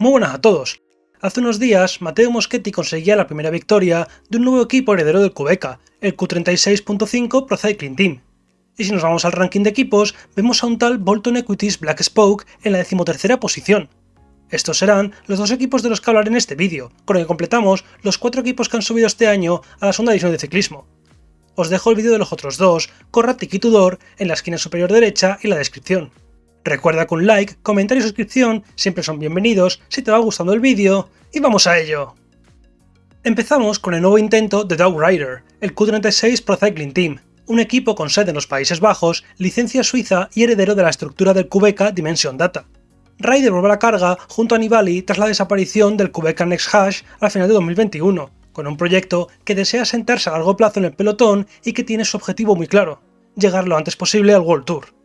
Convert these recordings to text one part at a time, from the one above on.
Muy buenas a todos. Hace unos días, Mateo Moschetti conseguía la primera victoria de un nuevo equipo heredero del Cubeca, el Q36.5 Pro Cycling Team. Y si nos vamos al ranking de equipos, vemos a un tal Bolton Equities Black Spoke en la decimotercera posición. Estos serán los dos equipos de los que hablaré en este vídeo, con el que completamos los cuatro equipos que han subido este año a la segunda división de ciclismo. Os dejo el vídeo de los otros dos, Corra Tiki Tudor, en la esquina superior derecha y la descripción. Recuerda que un like, comentario y suscripción siempre son bienvenidos si te va gustando el vídeo, y vamos a ello. Empezamos con el nuevo intento de Dog Rider, el Q36 Pro Cycling Team, un equipo con sede en los Países Bajos, licencia suiza y heredero de la estructura del Quebeca Dimension Data. Rider vuelve a la carga junto a Nibali tras la desaparición del Quebeca Next Hash al final de 2021, con un proyecto que desea sentarse a largo plazo en el pelotón y que tiene su objetivo muy claro, llegar lo antes posible al World Tour.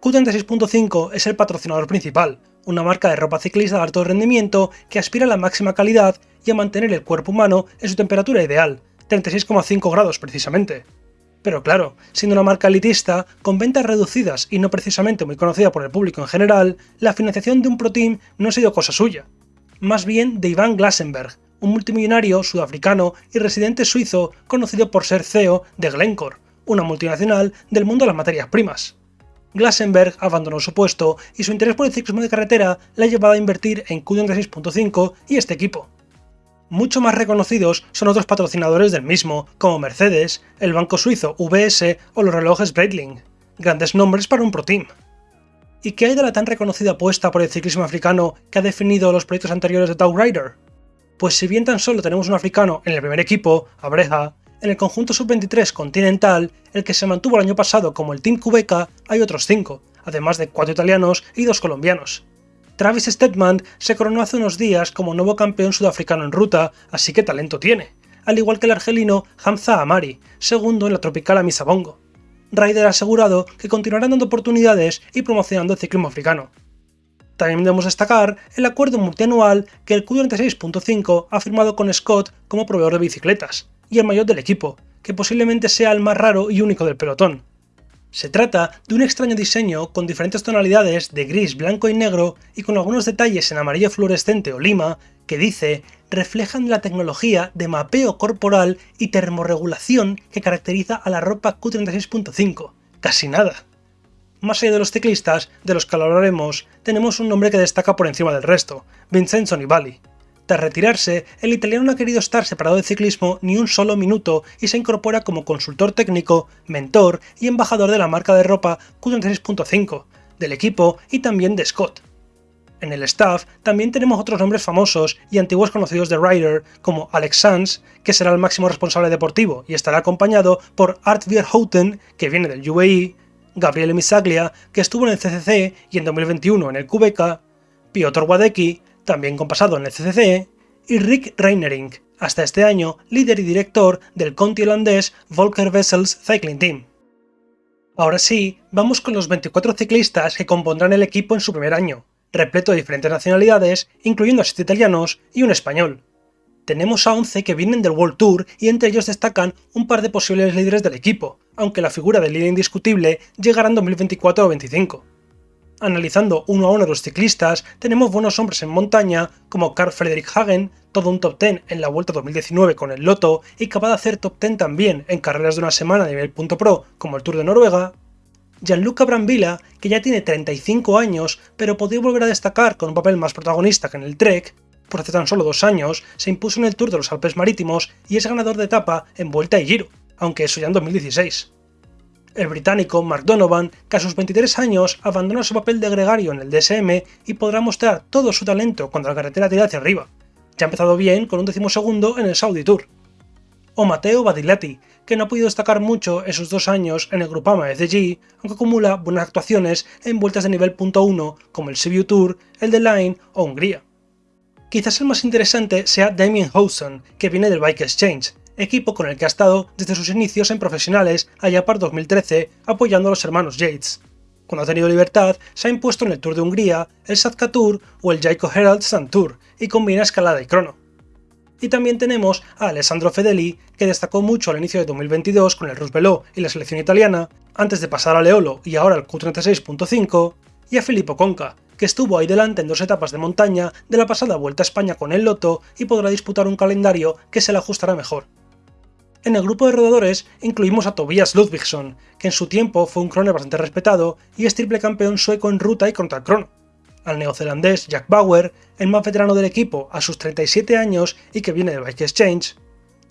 Q36.5 es el patrocinador principal, una marca de ropa ciclista de alto rendimiento que aspira a la máxima calidad y a mantener el cuerpo humano en su temperatura ideal, 36,5 grados precisamente. Pero claro, siendo una marca elitista, con ventas reducidas y no precisamente muy conocida por el público en general, la financiación de un Pro Team no ha sido cosa suya. Más bien de Ivan Glasenberg, un multimillonario sudafricano y residente suizo conocido por ser CEO de Glencore, una multinacional del mundo de las materias primas. Glasenberg abandonó su puesto y su interés por el ciclismo de carretera le ha llevado a invertir en Q36.5 y este equipo. Mucho más reconocidos son otros patrocinadores del mismo, como Mercedes, el banco suizo UBS o los relojes Breitling, grandes nombres para un Pro Team. ¿Y qué hay de la tan reconocida apuesta por el ciclismo africano que ha definido los proyectos anteriores de Dow Rider? Pues si bien tan solo tenemos un africano en el primer equipo, Abreja, en el conjunto sub-23 continental, el que se mantuvo el año pasado como el Team Cubeca, hay otros 5, además de 4 italianos y 2 colombianos. Travis Stedman se coronó hace unos días como nuevo campeón sudafricano en ruta, así que talento tiene, al igual que el argelino Hamza Amari, segundo en la tropical Amisabongo. Ryder ha asegurado que continuarán dando oportunidades y promocionando el ciclismo africano. También debemos destacar el acuerdo multianual que el Q46.5 ha firmado con Scott como proveedor de bicicletas, y el mayor del equipo, que posiblemente sea el más raro y único del pelotón. Se trata de un extraño diseño con diferentes tonalidades de gris, blanco y negro y con algunos detalles en amarillo fluorescente o lima que dice reflejan la tecnología de mapeo corporal y termorregulación que caracteriza a la ropa Q36.5. Casi nada. Más allá de los ciclistas, de los que hablaremos, tenemos un nombre que destaca por encima del resto, Vincenzo Nibali, tras retirarse, el italiano no ha querido estar separado del ciclismo ni un solo minuto y se incorpora como consultor técnico, mentor y embajador de la marca de ropa Q36.5, del equipo y también de Scott. En el staff también tenemos otros nombres famosos y antiguos conocidos de Ryder, como Alex Sanz, que será el máximo responsable deportivo y estará acompañado por Art Verhouten, que viene del UAE, Gabriele Misaglia, que estuvo en el CCC y en 2021 en el Quebeca, Piotr Wadecki, también con pasado en el CCC, y Rick Reinering, hasta este año líder y director del conti holandés Volker Wessels Cycling Team. Ahora sí, vamos con los 24 ciclistas que compondrán el equipo en su primer año, repleto de diferentes nacionalidades, incluyendo a 7 italianos y un español. Tenemos a 11 que vienen del World Tour y entre ellos destacan un par de posibles líderes del equipo, aunque la figura del líder indiscutible llegará en 2024 o 2025. Analizando uno a uno los ciclistas, tenemos buenos hombres en montaña como Carl Frederick Hagen, todo un top 10 en la Vuelta 2019 con el Loto y capaz de hacer top 10 también en carreras de una semana a nivel punto pro como el Tour de Noruega, Gianluca Brambilla, que ya tiene 35 años, pero podría volver a destacar con un papel más protagonista que en el Trek, por hace tan solo dos años, se impuso en el Tour de los Alpes Marítimos y es ganador de etapa en Vuelta y Giro, aunque eso ya en 2016. El británico Mark Donovan, que a sus 23 años abandona su papel de gregario en el DSM y podrá mostrar todo su talento cuando la carretera tira hacia arriba. Ya ha empezado bien con un decimosegundo en el Saudi Tour. O Matteo Badilati, que no ha podido destacar mucho en sus dos años en el Grupama FDG, aunque acumula buenas actuaciones en vueltas de nivel .1 como el Sibiu Tour, el de Line o Hungría. Quizás el más interesante sea Damien Howson, que viene del Bike Exchange, equipo con el que ha estado desde sus inicios en profesionales allá para 2013 apoyando a los hermanos Yates. Cuando ha tenido libertad, se ha impuesto en el Tour de Hungría, el Satka Tour o el Jaiko Herald Sun Tour y combina escalada y crono. Y también tenemos a Alessandro Fedeli, que destacó mucho al inicio de 2022 con el Rusbeló y la selección italiana, antes de pasar a Leolo y ahora al Q36.5, y a Filippo Conca, que estuvo ahí delante en dos etapas de montaña de la pasada Vuelta a España con el Loto y podrá disputar un calendario que se le ajustará mejor. En el grupo de rodadores incluimos a Tobias Ludvigsson, que en su tiempo fue un croner bastante respetado y es triple campeón sueco en ruta y contra crono, al neozelandés Jack Bauer, el más veterano del equipo a sus 37 años y que viene del Bike Exchange,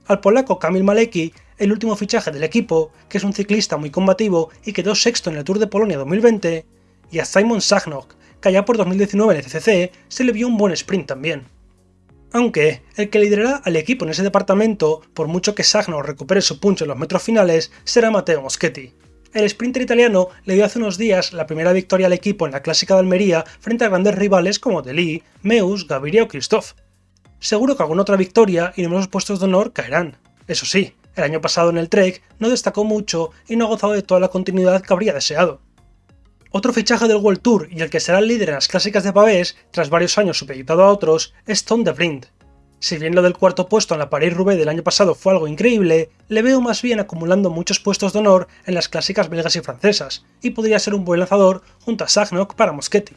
al polaco Kamil Maleki, el último fichaje del equipo, que es un ciclista muy combativo y quedó sexto en el Tour de Polonia 2020, y a Simon Sagnok, que allá por 2019 en el CCC se le vio un buen sprint también. Aunque el que liderará al equipo en ese departamento, por mucho que Sagno recupere su punch en los metros finales, será Matteo Moschetti. El sprinter italiano le dio hace unos días la primera victoria al equipo en la Clásica de Almería frente a grandes rivales como Deli, Meus, Gaviria o Christoph. Seguro que alguna otra victoria y numerosos puestos de honor caerán. Eso sí, el año pasado en el Trek no destacó mucho y no ha gozado de toda la continuidad que habría deseado. Otro fichaje del World Tour y el que será el líder en las clásicas de Pavés, tras varios años supeditado a otros, es Tom de Vriend. Si bien lo del cuarto puesto en la Paris-Roubaix del año pasado fue algo increíble, le veo más bien acumulando muchos puestos de honor en las clásicas belgas y francesas, y podría ser un buen lanzador junto a Sagnok para Moschetti.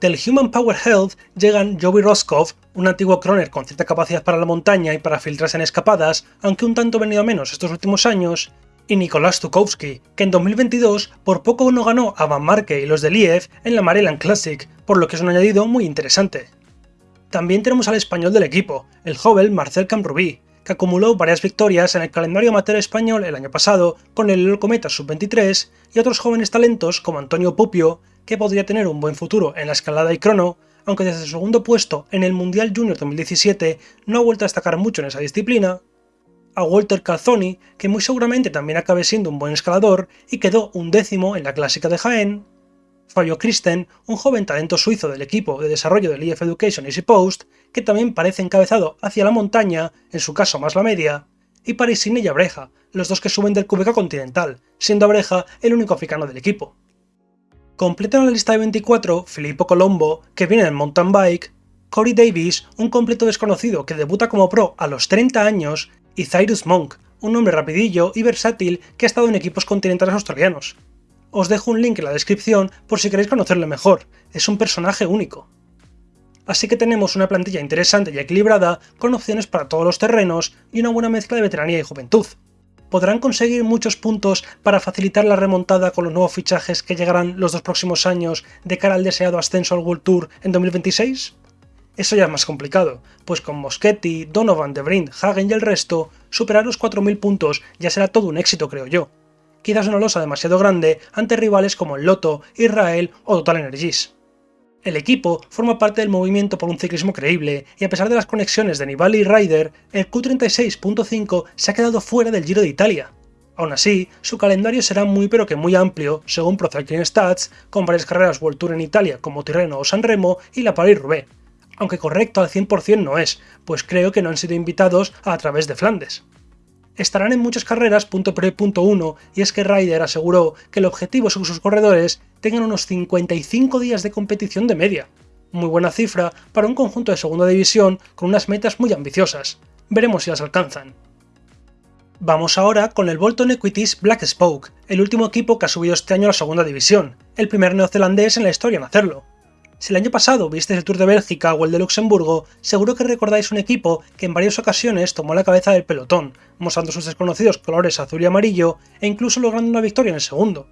Del Human Power Health llegan Joey Roscoff, un antiguo croner con cierta capacidad para la montaña y para filtrarse en escapadas, aunque un tanto venido a menos estos últimos años, y Nicolás Tukowski, que en 2022 por poco no ganó a Van Marke y los de Liev en la Maryland Classic, por lo que es un añadido muy interesante. También tenemos al español del equipo, el joven Marcel Camrubí, que acumuló varias victorias en el calendario amateur español el año pasado con el Cometa Sub-23 y otros jóvenes talentos como Antonio Pupio, que podría tener un buen futuro en la escalada y crono, aunque desde su segundo puesto en el Mundial Junior 2017 no ha vuelto a destacar mucho en esa disciplina, a Walter Calzoni, que muy seguramente también acabe siendo un buen escalador y quedó un décimo en la clásica de Jaén, Fabio Christen, un joven talento suizo del equipo de desarrollo del EF Education Easy Post, que también parece encabezado hacia la montaña, en su caso más la media, y Parisine y Abreja, los dos que suben del Cubeca Continental, siendo Abreja el único africano del equipo. Completan la lista de 24 Filippo Colombo, que viene en mountain bike, Corey Davis, un completo desconocido que debuta como pro a los 30 años y Cyrus Monk, un hombre rapidillo y versátil que ha estado en equipos continentales australianos. Os dejo un link en la descripción por si queréis conocerle mejor, es un personaje único. Así que tenemos una plantilla interesante y equilibrada, con opciones para todos los terrenos y una buena mezcla de veteranía y juventud. ¿Podrán conseguir muchos puntos para facilitar la remontada con los nuevos fichajes que llegarán los dos próximos años de cara al deseado ascenso al World Tour en 2026? Eso ya es más complicado, pues con Moschetti, Donovan, De Vriend, Hagen y el resto, superar los 4.000 puntos ya será todo un éxito creo yo. Quizás una losa demasiado grande ante rivales como el Lotto, Israel o Total Energies. El equipo forma parte del movimiento por un ciclismo creíble, y a pesar de las conexiones de Nibali y Ryder, el Q36.5 se ha quedado fuera del Giro de Italia. Aún así, su calendario será muy pero que muy amplio, según Pro Stats, con varias carreras World Tour en Italia como Tirreno o San Remo y la Paris-Roubaix, aunque correcto al 100% no es, pues creo que no han sido invitados a través de Flandes. Estarán en muchas carreras punto pre punto uno, y es que Ryder aseguró que el objetivo es que sus corredores tengan unos 55 días de competición de media. Muy buena cifra para un conjunto de segunda división con unas metas muy ambiciosas. Veremos si las alcanzan. Vamos ahora con el Bolton Equities Black Spoke, el último equipo que ha subido este año a la segunda división, el primer neozelandés en la historia en hacerlo. Si el año pasado visteis el Tour de Bélgica o el de Luxemburgo, seguro que recordáis un equipo que en varias ocasiones tomó la cabeza del pelotón, mostrando sus desconocidos colores azul y amarillo e incluso logrando una victoria en el segundo.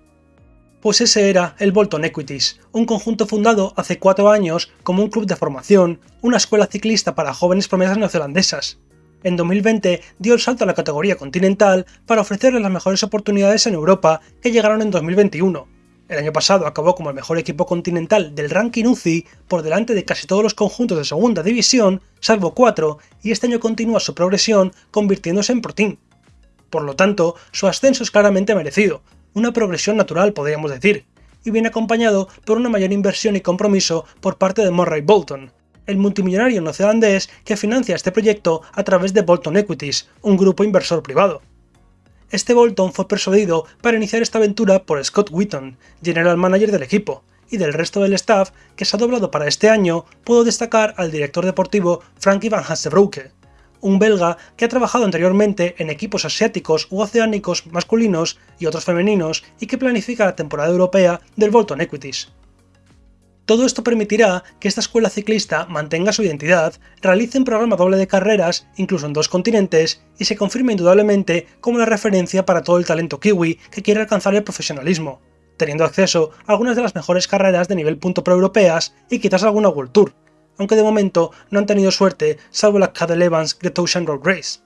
Pues ese era el Bolton Equities, un conjunto fundado hace cuatro años como un club de formación, una escuela ciclista para jóvenes promesas neozelandesas. En 2020 dio el salto a la categoría continental para ofrecerles las mejores oportunidades en Europa que llegaron en 2021, el año pasado acabó como el mejor equipo continental del ranking UCI por delante de casi todos los conjuntos de segunda división, salvo cuatro, y este año continúa su progresión convirtiéndose en Pro Team. Por lo tanto, su ascenso es claramente merecido, una progresión natural podríamos decir, y viene acompañado por una mayor inversión y compromiso por parte de Murray Bolton, el multimillonario neozelandés que financia este proyecto a través de Bolton Equities, un grupo inversor privado. Este Bolton fue persuadido para iniciar esta aventura por Scott Wheaton, general manager del equipo, y del resto del staff que se ha doblado para este año, puedo destacar al director deportivo Frankie van Hansebrouke, un belga que ha trabajado anteriormente en equipos asiáticos u oceánicos masculinos y otros femeninos y que planifica la temporada europea del Bolton Equities. Todo esto permitirá que esta escuela ciclista mantenga su identidad, realice un programa doble de carreras, incluso en dos continentes, y se confirme indudablemente como la referencia para todo el talento kiwi que quiere alcanzar el profesionalismo, teniendo acceso a algunas de las mejores carreras de nivel punto pro europeas y quizás alguna World Tour, aunque de momento no han tenido suerte salvo la Cadel Evans Great Ocean Road Race.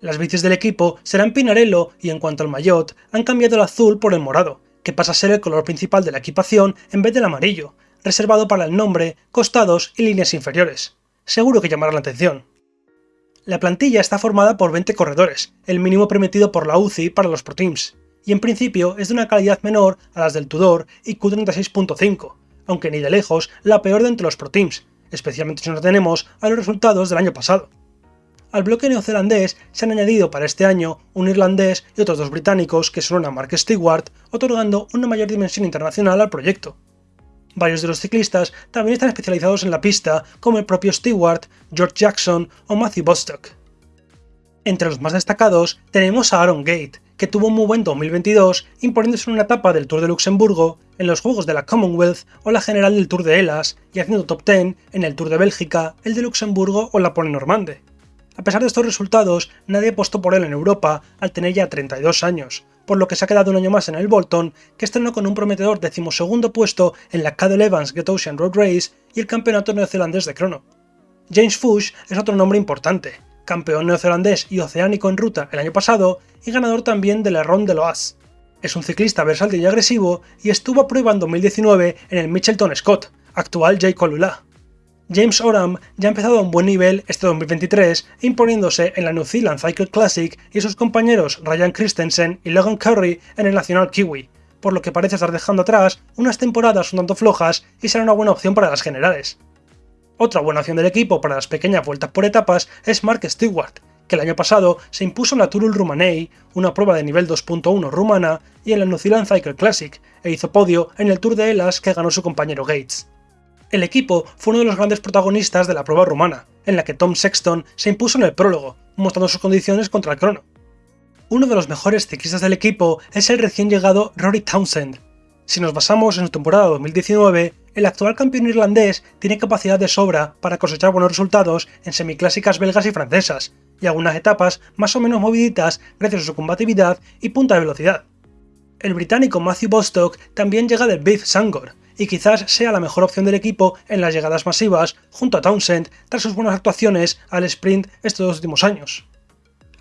Las bicis del equipo serán Pinarello y en cuanto al maillot, han cambiado el azul por el morado, que pasa a ser el color principal de la equipación en vez del amarillo, reservado para el nombre, costados y líneas inferiores. Seguro que llamará la atención. La plantilla está formada por 20 corredores, el mínimo permitido por la UCI para los Pro Teams, y en principio es de una calidad menor a las del Tudor y Q36.5, aunque ni de lejos la peor de entre los Pro Teams, especialmente si nos tenemos a los resultados del año pasado. Al bloque neozelandés se han añadido para este año un irlandés y otros dos británicos que son a Mark Stewart, otorgando una mayor dimensión internacional al proyecto. Varios de los ciclistas también están especializados en la pista, como el propio Stewart, George Jackson o Matthew Bostock. Entre los más destacados tenemos a Aaron Gate, que tuvo un muy buen 2022 imponiéndose en una etapa del Tour de Luxemburgo, en los Juegos de la Commonwealth o la general del Tour de Elas y haciendo top 10 en el Tour de Bélgica, el de Luxemburgo o la Pole Normande. A pesar de estos resultados, nadie apostó por él en Europa al tener ya 32 años, por lo que se ha quedado un año más en el Bolton, que estrenó con un prometedor decimosegundo puesto en la Cadel Evans Get Ocean Road Race y el campeonato neozelandés de crono. James Fuchs es otro nombre importante, campeón neozelandés y oceánico en ruta el año pasado y ganador también de la Ronde de Loas. Es un ciclista versátil y agresivo y estuvo a prueba en 2019 en el Mitchelton Scott, actual J. Colula. James Oram ya ha empezado a un buen nivel este 2023, imponiéndose en la New Zealand Cycle Classic y sus compañeros Ryan Christensen y Logan Curry en el Nacional Kiwi, por lo que parece estar dejando atrás unas temporadas un tanto flojas y será una buena opción para las generales. Otra buena opción del equipo para las pequeñas vueltas por etapas es Mark Stewart, que el año pasado se impuso en la Turul Rumanei, una prueba de nivel 2.1 rumana, y en la New Zealand Cycle Classic, e hizo podio en el Tour de Elas que ganó su compañero Gates. El equipo fue uno de los grandes protagonistas de la prueba rumana, en la que Tom Sexton se impuso en el prólogo, mostrando sus condiciones contra el crono. Uno de los mejores ciclistas del equipo es el recién llegado Rory Townsend. Si nos basamos en su temporada 2019, el actual campeón irlandés tiene capacidad de sobra para cosechar buenos resultados en semiclásicas belgas y francesas, y algunas etapas más o menos moviditas gracias a su combatividad y punta de velocidad. El británico Matthew Bostock también llega del Beef Sangor, y quizás sea la mejor opción del equipo en las llegadas masivas junto a Townsend tras sus buenas actuaciones al sprint estos dos últimos años.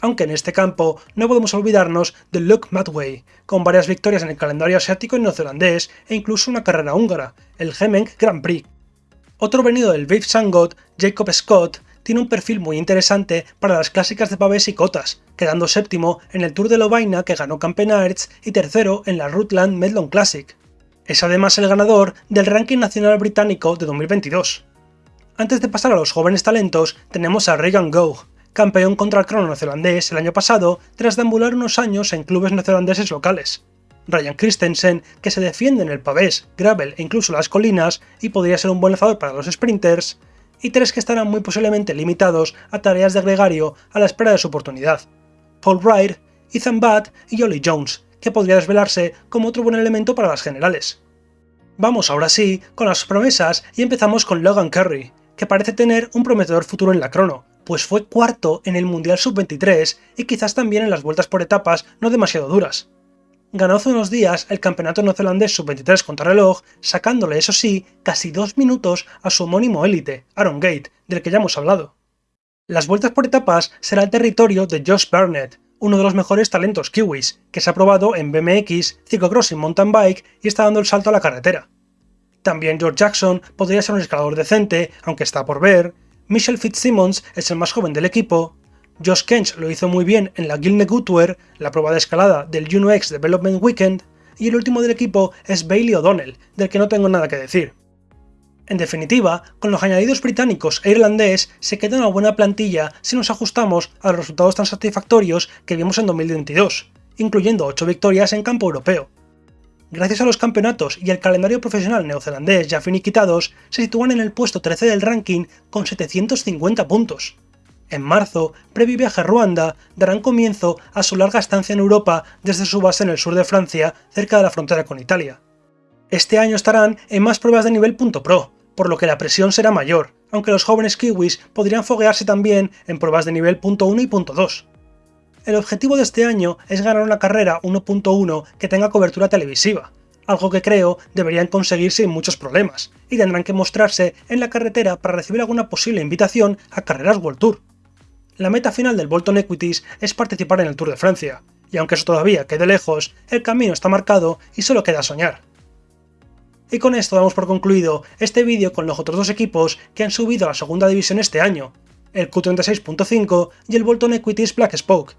Aunque en este campo no podemos olvidarnos de Luke Matway, con varias victorias en el calendario asiático y neozelandés e incluso una carrera húngara, el Gemeng Grand Prix. Otro venido del Viv Sangot, Jacob Scott, tiene un perfil muy interesante para las clásicas de pavés y cotas, quedando séptimo en el Tour de Lovaina que ganó Campenaerts y tercero en la Rutland Medlon Classic. Es además el ganador del ranking nacional británico de 2022. Antes de pasar a los jóvenes talentos, tenemos a Regan Gough, campeón contra el crono neozelandés el año pasado tras deambular unos años en clubes neozelandeses locales. Ryan Christensen, que se defiende en el pavés, gravel e incluso las colinas y podría ser un buen lanzador para los sprinters, y tres que estarán muy posiblemente limitados a tareas de gregario a la espera de su oportunidad. Paul Wright, Ethan Budd y Ollie Jones, que podría desvelarse como otro buen elemento para las generales. Vamos ahora sí con las promesas y empezamos con Logan Curry, que parece tener un prometedor futuro en la crono, pues fue cuarto en el Mundial Sub-23 y quizás también en las vueltas por etapas no demasiado duras. Ganó hace unos días el campeonato neozelandés Sub-23 contra reloj, sacándole, eso sí, casi dos minutos a su homónimo élite, Aaron Gate, del que ya hemos hablado. Las vueltas por etapas será el territorio de Josh Burnett, uno de los mejores talentos kiwis, que se ha probado en BMX, ciclocross mountain bike y está dando el salto a la carretera. También George Jackson podría ser un escalador decente, aunque está por ver. Michelle Fitzsimmons es el más joven del equipo. Josh Kench lo hizo muy bien en la Gilne Goodwear, la prueba de escalada del UNOX Development Weekend. Y el último del equipo es Bailey O'Donnell, del que no tengo nada que decir. En definitiva, con los añadidos británicos e irlandés se queda una buena plantilla si nos ajustamos a los resultados tan satisfactorios que vimos en 2022, incluyendo 8 victorias en campo europeo. Gracias a los campeonatos y el calendario profesional neozelandés ya finiquitados, se sitúan en el puesto 13 del ranking con 750 puntos. En marzo, previo viaje a Ruanda, darán comienzo a su larga estancia en Europa desde su base en el sur de Francia, cerca de la frontera con Italia. Este año estarán en más pruebas de nivel .pro, por lo que la presión será mayor, aunque los jóvenes kiwis podrían foguearse también en pruebas de nivel .1 y .2. El objetivo de este año es ganar una carrera 1.1 que tenga cobertura televisiva, algo que creo deberían conseguir sin muchos problemas, y tendrán que mostrarse en la carretera para recibir alguna posible invitación a carreras World Tour. La meta final del Bolton Equities es participar en el Tour de Francia, y aunque eso todavía quede lejos, el camino está marcado y solo queda soñar. Y con esto damos por concluido este vídeo con los otros dos equipos que han subido a la segunda división este año, el Q36.5 y el Bolton Equities Black Spoke.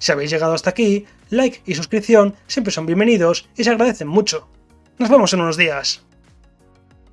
Si habéis llegado hasta aquí, like y suscripción siempre son bienvenidos y se agradecen mucho. Nos vemos en unos días.